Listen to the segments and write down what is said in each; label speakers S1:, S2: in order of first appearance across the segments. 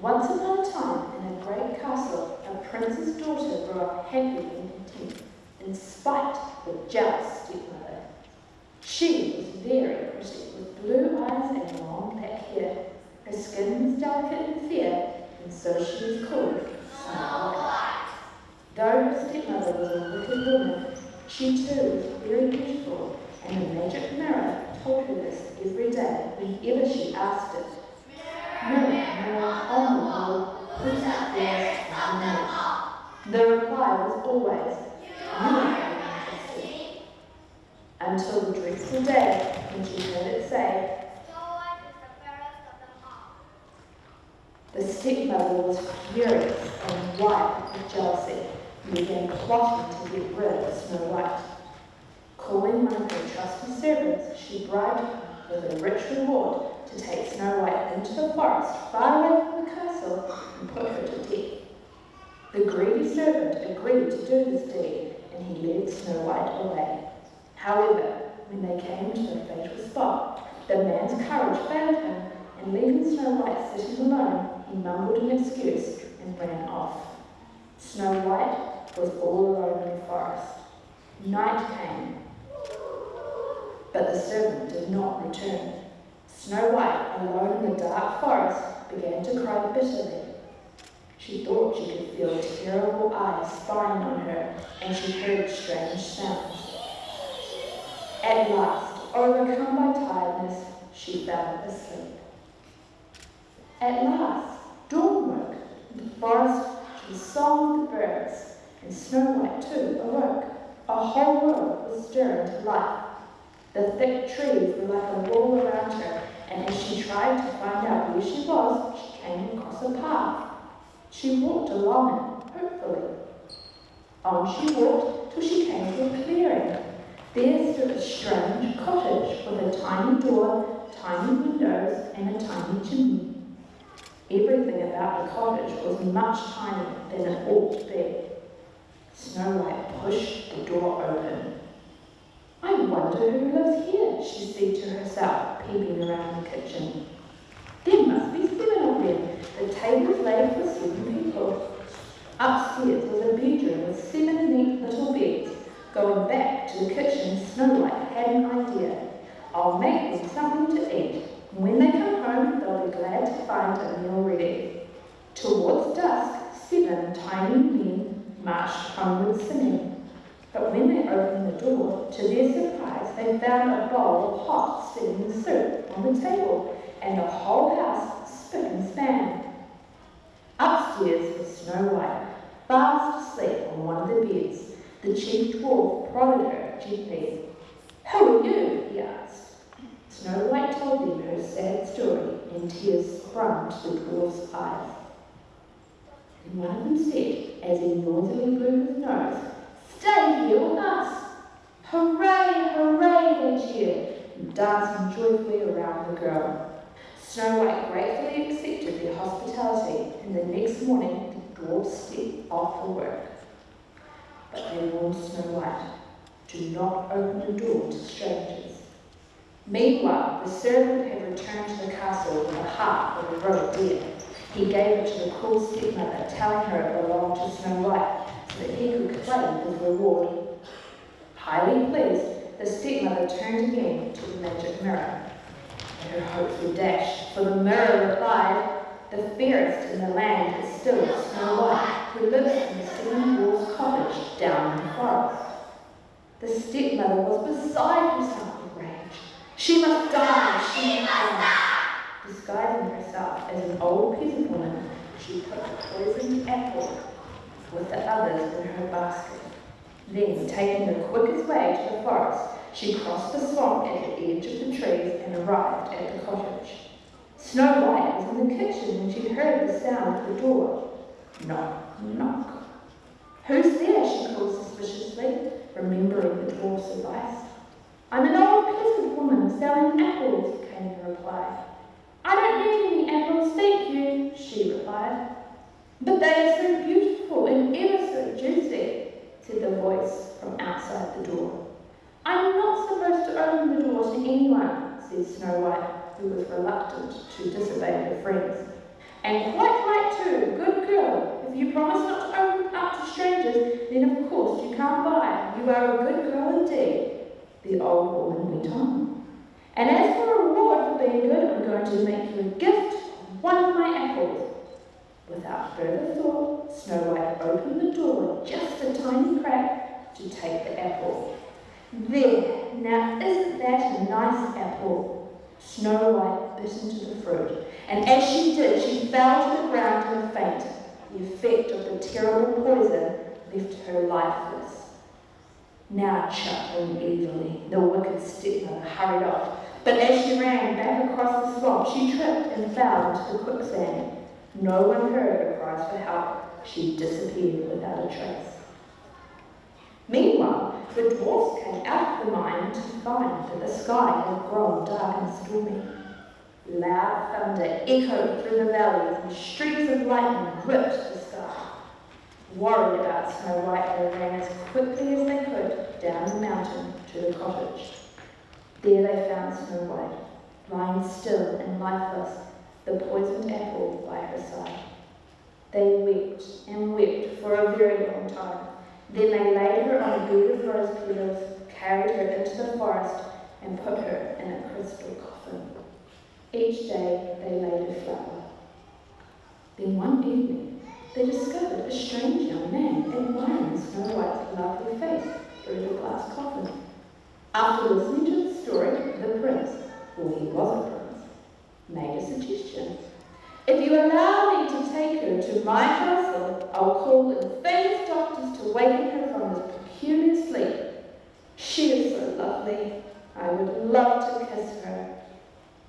S1: Once upon a time, in a great castle, a prince's daughter grew up happy and content, in spite of the jealous stepmother. She was very pretty, with blue eyes and long black hair. Her skin was delicate and fair, and so she was called Snow White. Though her stepmother was a wicked woman, she too was very beautiful, and the magic mirror told her this every day whenever she asked it. Always, you are interested. Until the dreadful day when she heard it say, The stepmother was furious and wild with jealousy and began plotting to get rid of Snow White. Calling one of her trusty servants, she bribed him with a rich reward to take Snow White into the forest far away from the castle and put her to death. The greedy servant agreed to do this deed, and he led Snow White away. However, when they came to the fatal spot, the man's courage failed him, and leaving Snow White sitting alone, he mumbled an excuse and ran off. Snow White was all alone in the forest. Night came, but the servant did not return. Snow White, alone in the dark forest, began to cry bitterly. She thought she could feel terrible eyes spying on her, and she heard strange sounds. At last, overcome by tiredness, she fell asleep. At last, dawn broke, the forest the song of the birds, and Snow White too awoke. A whole world was stirring to life. The thick trees were like a wall around her, and as she tried to find out where she was, she came across a path. She walked along it, hopefully. On she walked till she came to a clearing. There stood a strange cottage with a tiny door, tiny windows, and a tiny chimney. Everything about the cottage was much tinier than it ought to be. Snow White pushed the door open. I wonder who lives here, she said to herself, peeping around the kitchen. There must be The table's laid for seven people. Upstairs was a bedroom with seven neat little beds. Going back to the kitchen, Snow White had an idea. I'll make them something to eat. When they come home, they'll be glad to find a meal ready. Towards dusk, seven tiny men marched homeward singing. But when they opened the door, to their surprise, they found a bowl of hot steaming soup on the table and the whole house spick and span. Upstairs was Snow White, fast asleep on one of the beds. The chief dwarf prodded her gently. Who are you? he asked. Snow White told them her sad story, and tears sprung to the dwarf's eyes. And one of them said, as he noisily blew his nose, Stay here with us! Hooray, hooray, they cheered, and dancing joyfully around the girl. Snow White gratefully accepted their hospitality, and the next morning the dwarfs set off for work. But they warned Snow White, do not open the door to strangers. Meanwhile, the servant had returned to the castle with a harp of a roe deer. He gave it to the cruel stepmother, telling her it belonged to Snow White, so that he could claim his reward. Highly pleased, the stepmother turned again to the magic mirror. Her hopes were dashed, for the mirror replied, The fairest in the land is still Snow White, who lives in seven dwarfs' cottage down in the forest. The stepmother was beside herself with rage. She must die, she must die. Disguising herself as an old peasant woman, she put the poisoned apple with the others in her basket. Then, taking the quickest way to the forest, she crossed the swamp at the edge of the trees and arrived at the cottage. Snow White was in the kitchen when she heard the sound of the door. Knock, knock. Who's there? she called suspiciously, remembering the dwarf's advice. I'm an old peasant woman selling apples, came the reply. I don't need any apples, thank you, she replied. But they are so beautiful and ever so juicy, said the voice from outside the door. I'm not supposed to open the said Snow White, who was reluctant to disobey her friends. And quite right too, good girl. If you promise not to open up to strangers, then of course you can't buy. You are a good girl indeed, the old woman went on. And as for a reward for being good, I'm going to make you a gift of one of my apples. Without further thought, Snow White opened the door just a tiny crack to take the apple. There, now isn't that a nice apple? Snow White bit into the fruit, and as she did, she fell to the ground in a faint. The effect of the terrible poison left her lifeless. Now chuckling evilly, the wicked stepmother hurried off, but as she ran back across the swamp, she tripped and fell into the quicksand. No one heard her cries for help. She disappeared without a trace. The dwarfs came out of the mine to find that the sky had grown dark and stormy. Loud thunder echoed through the valleys and streaks of lightning ripped the sky. Worried about Snow White, they ran as quickly as they could down the mountain to the cottage. There they found Snow White, lying still and lifeless, the poisoned apple by her side. They wept and wept for a very long time. Then they laid her on a bed of rose petals, carried her into the forest, and put her in a crystal coffin. Each day they laid a flower. Then one evening they discovered a strange young man admiring Snow White's lovely face through the glass coffin. After listening to the story, the prince, for he was a prince, made a suggestion. If you allow me to take her to my castle, I'll call in famous doctors to waken her from this peculiar sleep. She is so lovely. I would love to kiss her.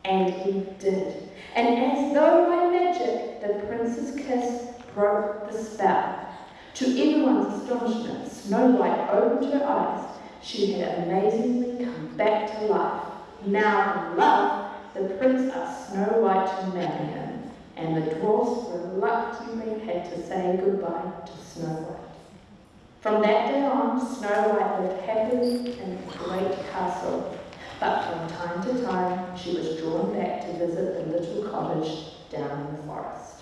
S1: And he did. And as though by magic, the prince's kiss broke the spell. To everyone's astonishment, Snow White opened her eyes. She had amazingly come back to life. Now love, the prince asked Snow White to marry him, and the dwarfs reluctantly had to say goodbye to Snow White. From that day on, Snow White lived happily in a great castle, but from time to time she was drawn back to visit the little cottage down in the forest.